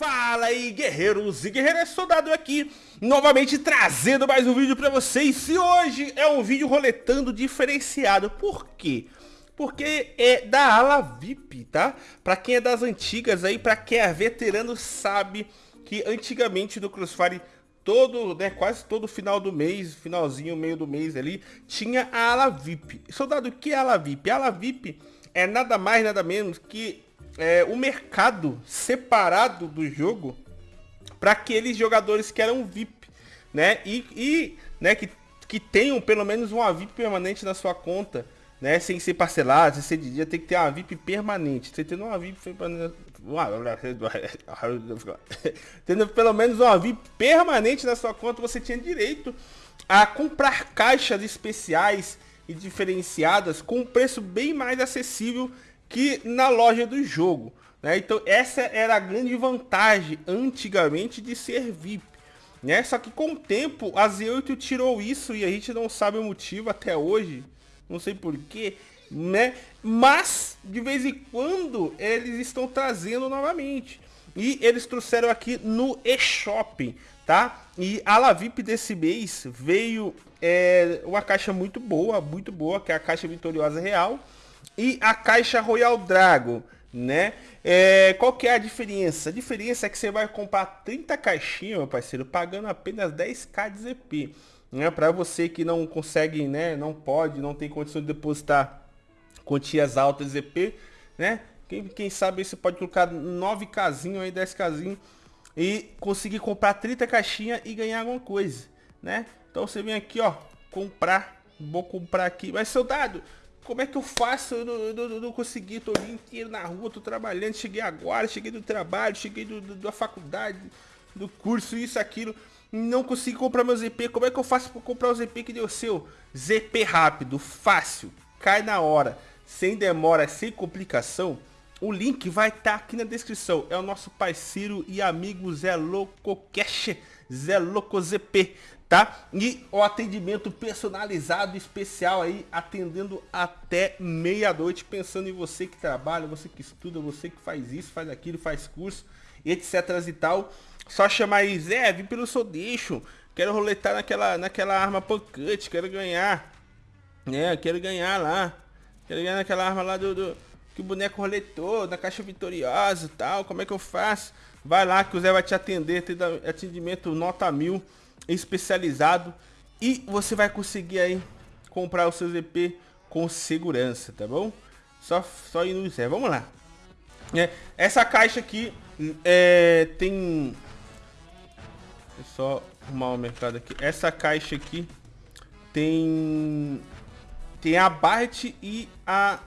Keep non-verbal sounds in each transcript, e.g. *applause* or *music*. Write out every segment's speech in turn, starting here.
Fala aí guerreiros e guerreiras, soldado aqui, novamente trazendo mais um vídeo pra vocês E hoje é um vídeo roletando diferenciado, por quê? Porque é da ala VIP, tá? Pra quem é das antigas aí, pra quem é veterano sabe que antigamente no Crossfire todo, né, quase todo final do mês, finalzinho, meio do mês ali, tinha a ala VIP Soldado, o que é a ala VIP? A ala VIP é nada mais, nada menos que é, o mercado separado do jogo para aqueles jogadores que eram VIP, né? E, e né, que, que tenham pelo menos uma VIP permanente na sua conta, né? Sem ser parcelado, sem ser de dia, tem que ter uma VIP permanente. Você tendo uma VIP *laughs* tendo pelo menos uma VIP permanente na sua conta, você tinha direito a comprar caixas especiais e diferenciadas com um preço bem mais acessível que na loja do jogo. Né? Então essa era a grande vantagem antigamente de ser VIP. Né? Só que com o tempo a Z8 tirou isso e a gente não sabe o motivo até hoje. Não sei porquê. Né? Mas de vez em quando eles estão trazendo novamente. E eles trouxeram aqui no eShop, tá? E a La VIP desse mês veio é, uma caixa muito boa, muito boa, que é a caixa vitoriosa real e a caixa Royal Drago, né? É, qual que é a diferença? A diferença é que você vai comprar 30 caixinhas, meu parceiro, pagando apenas 10k de ZP. Né? Para você que não consegue, né? Não pode, não tem condição de depositar quantias altas de ZP, né? Quem, quem sabe você pode colocar 9 casinhos aí, 10 casinhos e conseguir comprar 30 caixinhas e ganhar alguma coisa, né? Então você vem aqui, ó, comprar, vou comprar aqui, mas soldado, como é que eu faço? Eu não, eu não, não consegui, tô o dia inteiro na rua, tô trabalhando, cheguei agora, cheguei do trabalho, cheguei do, do, da faculdade, do curso, isso, aquilo. Não consegui comprar meu ZP. Como é que eu faço para comprar o ZP que deu seu? ZP rápido, fácil, cai na hora, sem demora, sem complicação. O link vai estar tá aqui na descrição. É o nosso parceiro e amigo Zé Loco Cash, Zé Loco ZP tá? E o atendimento personalizado especial aí, atendendo até meia-noite, pensando em você que trabalha, você que estuda, você que faz isso, faz aquilo, faz curso, etc e tal. Só chamar aí, Zé, vim pelo seu deixo, quero roletar naquela, naquela arma pocket, quero ganhar, né, quero ganhar lá, quero ganhar naquela arma lá do, do que o boneco roletou, na caixa vitoriosa e tal, como é que eu faço? Vai lá que o Zé vai te atender, tem atendimento nota mil especializado e você vai conseguir aí comprar o seu ZP com segurança, tá bom? Só, só ir no Zé. Vamos lá. É, essa caixa aqui é, tem... É só arrumar o mercado aqui. Essa caixa aqui tem... Tem a Bart e a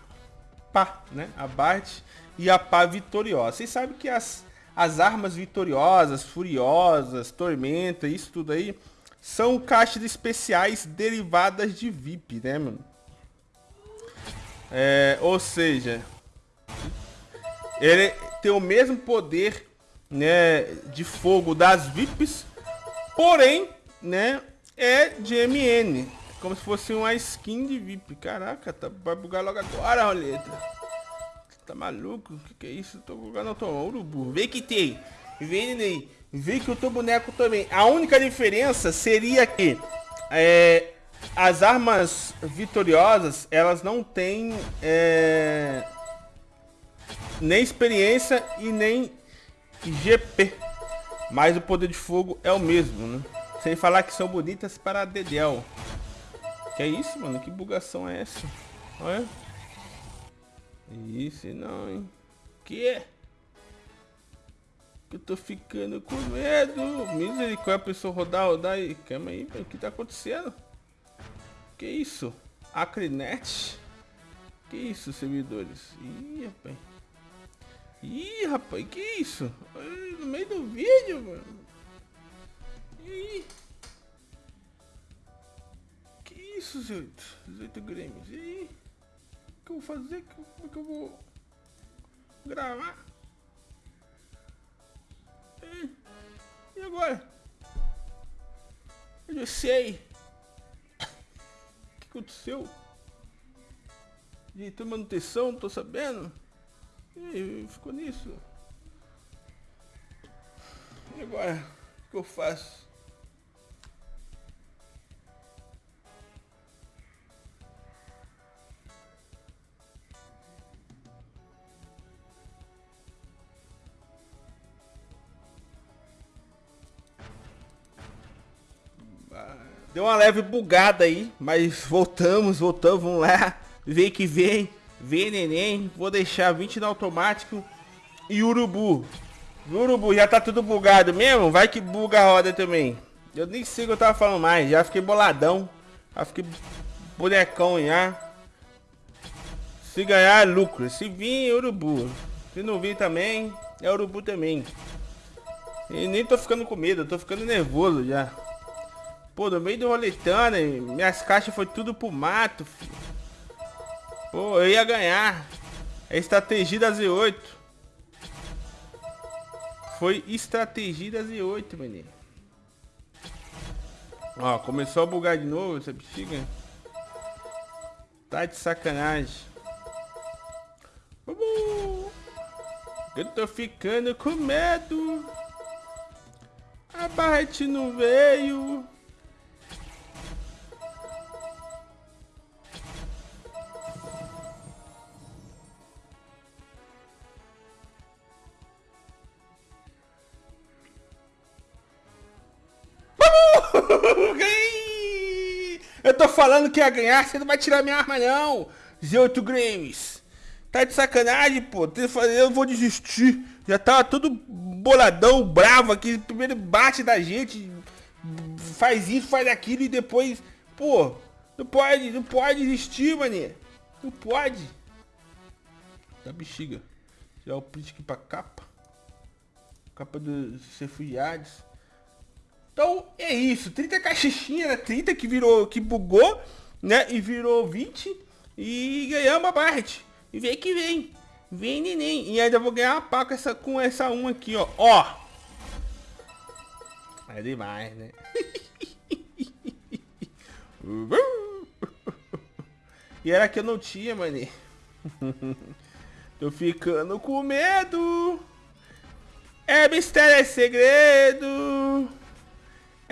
Pá, né? A Bart e a Pá vitoriosa. Vocês sabem que as as armas vitoriosas, furiosas, tormenta, isso tudo aí, são caixas especiais derivadas de VIP, né, mano? É, ou seja, ele tem o mesmo poder, né, de fogo das VIPs, porém, né, é de MN, como se fosse uma skin de VIP. Caraca, tá, vai bugar logo agora, roleta. Tá maluco? Que, que é isso? tô jogando eu tô urubu. Que tem. Vê, Ney. Vê que eu tô boneco também. A única diferença seria que é, as armas vitoriosas, elas não têm é, nem experiência e nem GP. Mas o poder de fogo é o mesmo, né? Sem falar que são bonitas para Dedel. Que é isso, mano? Que bugação é essa? Olha. Isso não, hein? Que? Que eu tô ficando com medo. Misericórdia, a pessoa rodar, rodar aí. Calma aí, o que tá acontecendo? Que isso? Acrinet? Que isso, servidores? Ih, rapaz. Ih, rapaz, que isso? No meio do vídeo, mano. Ih. Isso, Zoito? Zoito Grêmios. Ih que eu vou fazer? Como é que eu vou gravar? E, agora? Eu já sei. O que aconteceu? De manutenção, não tô sabendo. E ficou nisso. agora? O que eu faço? Deu uma leve bugada aí, mas voltamos, voltamos, vamos lá. Vem que vem, vem neném. Vou deixar 20 no automático e urubu. Urubu, já tá tudo bugado mesmo? Vai que buga a roda também. Eu nem sei o que eu tava falando mais, já fiquei boladão. Já fiquei bonecão já. Se ganhar é lucro, se vir é urubu. Se não vir também, é urubu também. E nem tô ficando com medo, tô ficando nervoso já. Pô, no meio do roletando, minhas caixas foi tudo pro mato. Pô, eu ia ganhar. É estratégia da Z8. Foi estratégia da Z8, menino. Ó, começou a bugar de novo essa bexiga. Tá de sacanagem. Eu tô ficando com medo. A Barret não veio. Falando que ia ganhar, você não vai tirar minha arma não. Z8 Games. Tá de sacanagem, pô. Eu vou desistir. Já tava todo boladão, bravo aqui. Primeiro bate da gente. Faz isso, faz aquilo e depois... Pô, não pode, não pode desistir, mané. Não pode. Da bexiga. Já o print aqui pra capa. Capa dos refugiados. Então é isso, 30 caixinha, né? 30 que virou, que bugou, né? E virou 20 e ganhamos a Bart. E vem que vem. Vem neném. E ainda vou ganhar uma pá com essa, com essa 1 aqui, ó. Ó. É demais, né? *laughs* e era que eu não tinha, mané. *laughs* Tô ficando com medo. É mistério, é segredo.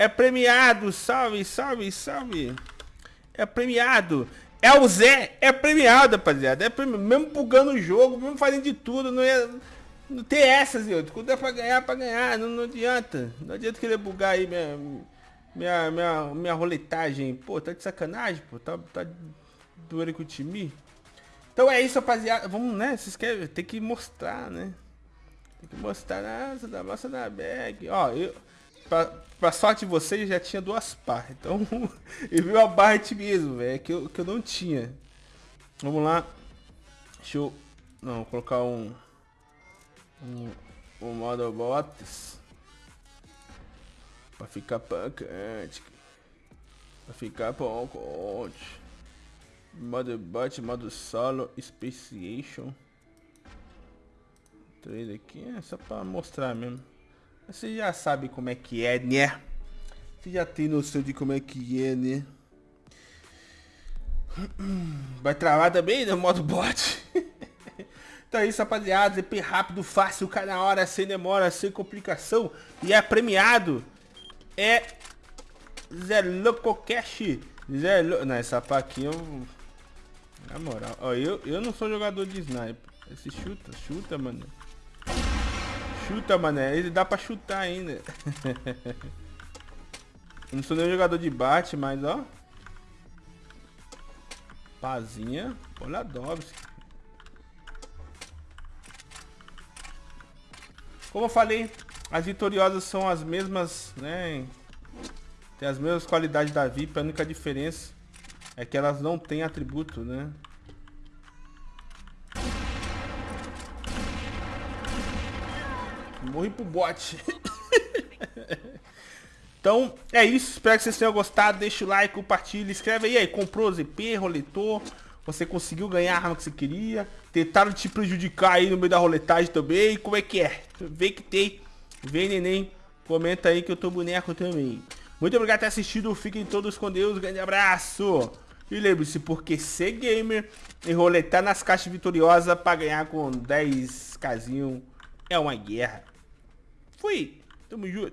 É premiado, salve, salve, salve. É premiado. É o Zé, é premiado, rapaziada. É premiado. Mesmo bugando o jogo, mesmo fazendo de tudo, não é. Não tem essas, eu. Quando é pra ganhar, é pra ganhar. Não, não adianta. Não adianta querer bugar aí minha, minha, minha, minha roletagem. Pô, tá de sacanagem, pô. Tá, tá doendo com o time. Então é isso, rapaziada. Vamos, né? Vocês querem. Tem que mostrar, né? Tem que mostrar. Nossa, da massa da bag. Ó, eu. Pra, pra sorte de vocês, já tinha duas par. Então, *laughs* eu vi uma Barret mesmo, velho, que eu, que eu não tinha. Vamos lá. Deixa eu... Não, vou colocar um... Um, um modo bots. Pra ficar pancante. Pra ficar pancante. Modo bot, modo solo, speciation. Três aqui, é só pra mostrar mesmo. Você já sabe como é que é, né? Você já tem noção de como é que é, né? *clears throat* Vai travar também no modo bot. *laughs* então é isso, rapaziada. EP rápido, fácil, cai na hora, sem demora, sem complicação. E é premiado. É Zé Loco Cash. Zé Lo... Não, essa aqui eu... Na moral, ó, eu, eu não sou jogador de sniper. Esse chuta, chuta, mano. Chuta, mané. Ele dá pra chutar ainda. Eu não sou nem jogador de bate, mas ó. Pazinha. Poladovski. Como eu falei, as vitoriosas são as mesmas, né? Tem as mesmas qualidades da VIP. A única diferença é que elas não têm atributo, né? Morri pro bot. *laughs* então, é isso. Espero que vocês tenham gostado. Deixa o like, compartilha, escreve aí. aí comprou ZP, roletou. Você conseguiu ganhar a arma que você queria. Tentaram te prejudicar aí no meio da roletagem também. Como é que é? Vê que tem. Vem, neném. Comenta aí que eu tô boneco também. Muito obrigado por ter assistido. Fiquem todos com Deus. Grande abraço. E lembre-se, porque ser gamer e roletar nas caixas vitoriosas para ganhar com 10 casinho é uma guerra. 呸，这么热